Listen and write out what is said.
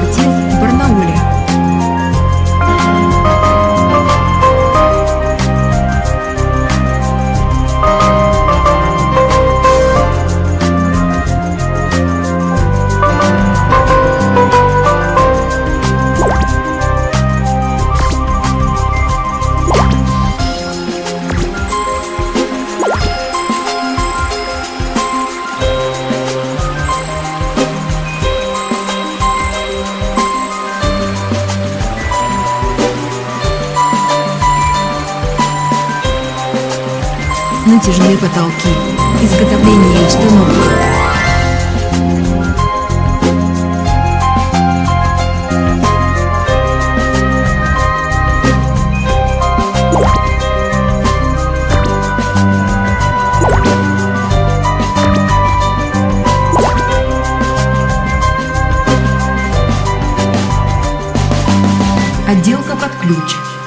的精。Натяжные потолки, изготовление и установка. Отделка под ключ.